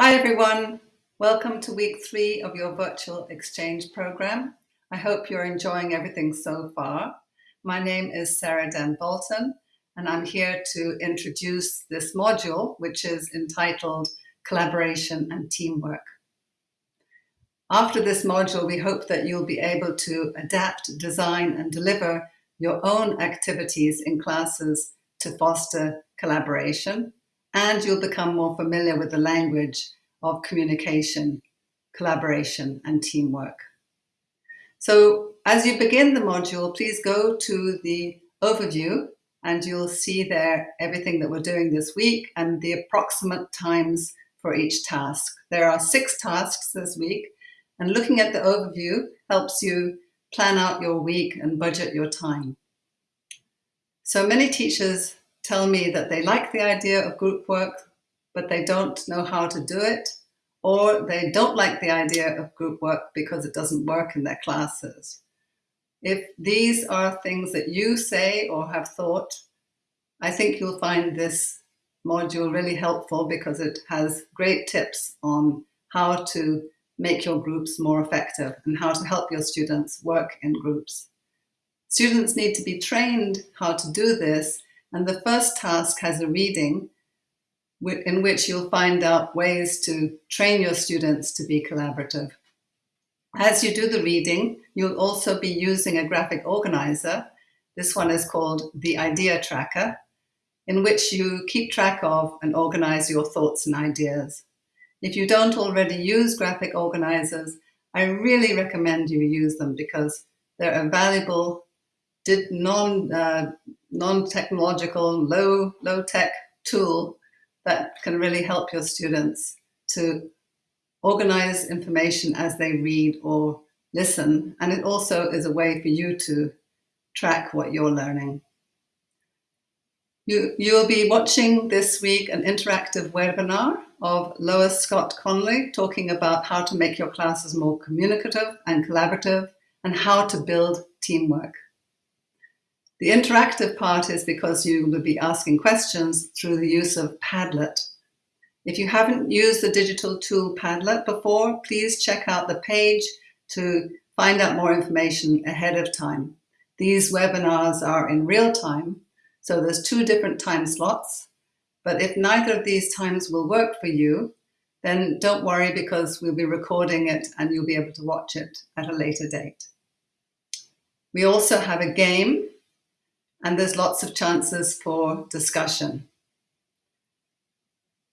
Hi everyone, welcome to week three of your virtual exchange program. I hope you're enjoying everything so far. My name is Sarah Dan Bolton and I'm here to introduce this module which is entitled Collaboration and Teamwork. After this module we hope that you'll be able to adapt, design and deliver your own activities in classes to foster collaboration and you'll become more familiar with the language of communication, collaboration, and teamwork. So as you begin the module, please go to the overview and you'll see there everything that we're doing this week and the approximate times for each task. There are six tasks this week and looking at the overview helps you plan out your week and budget your time. So many teachers tell me that they like the idea of group work, but they don't know how to do it, or they don't like the idea of group work because it doesn't work in their classes. If these are things that you say or have thought, I think you'll find this module really helpful because it has great tips on how to make your groups more effective and how to help your students work in groups. Students need to be trained how to do this and the first task has a reading in which you'll find out ways to train your students to be collaborative. As you do the reading, you'll also be using a graphic organizer. This one is called the Idea Tracker, in which you keep track of and organize your thoughts and ideas. If you don't already use graphic organizers, I really recommend you use them because they're a valuable non, uh, non-technological, low, low-tech tool that can really help your students to organize information as they read or listen. And it also is a way for you to track what you're learning. You, you'll be watching this week an interactive webinar of Lois Scott Conley talking about how to make your classes more communicative and collaborative and how to build teamwork. The interactive part is because you will be asking questions through the use of Padlet. If you haven't used the digital tool Padlet before, please check out the page to find out more information ahead of time. These webinars are in real time, so there's two different time slots. But if neither of these times will work for you, then don't worry because we'll be recording it and you'll be able to watch it at a later date. We also have a game and there's lots of chances for discussion.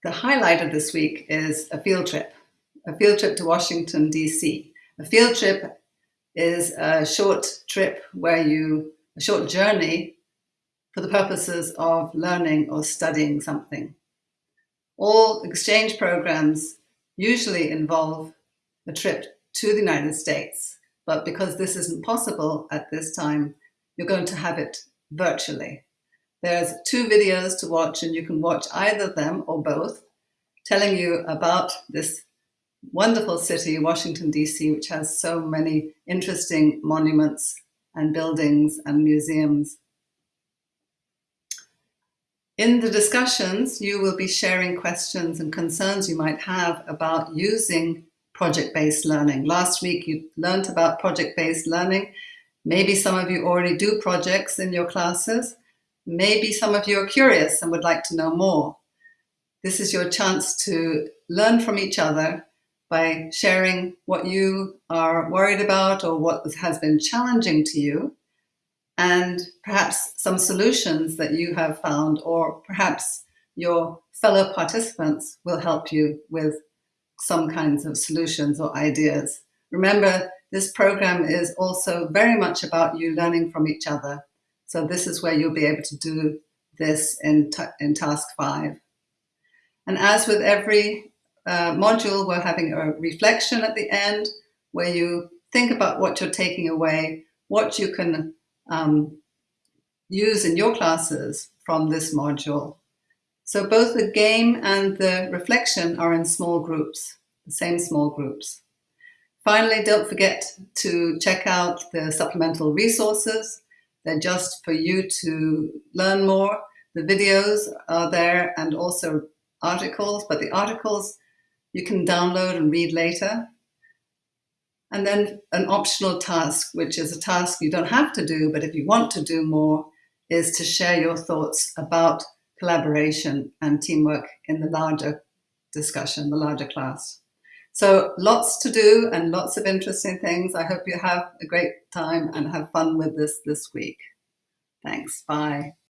The highlight of this week is a field trip, a field trip to Washington, DC. A field trip is a short trip where you, a short journey for the purposes of learning or studying something. All exchange programs usually involve a trip to the United States, but because this isn't possible at this time, you're going to have it virtually. There's two videos to watch and you can watch either of them or both, telling you about this wonderful city, Washington, DC, which has so many interesting monuments and buildings and museums. In the discussions, you will be sharing questions and concerns you might have about using project-based learning. Last week, you learned about project-based learning Maybe some of you already do projects in your classes. Maybe some of you are curious and would like to know more. This is your chance to learn from each other by sharing what you are worried about or what has been challenging to you and perhaps some solutions that you have found or perhaps your fellow participants will help you with some kinds of solutions or ideas. Remember, this program is also very much about you learning from each other. So this is where you'll be able to do this in, in task five. And as with every uh, module, we're having a reflection at the end where you think about what you're taking away, what you can um, use in your classes from this module. So both the game and the reflection are in small groups, the same small groups. Finally, don't forget to check out the supplemental resources. They're just for you to learn more. The videos are there and also articles, but the articles you can download and read later. And then an optional task, which is a task you don't have to do, but if you want to do more, is to share your thoughts about collaboration and teamwork in the larger discussion, the larger class. So lots to do and lots of interesting things. I hope you have a great time and have fun with this this week. Thanks. Bye.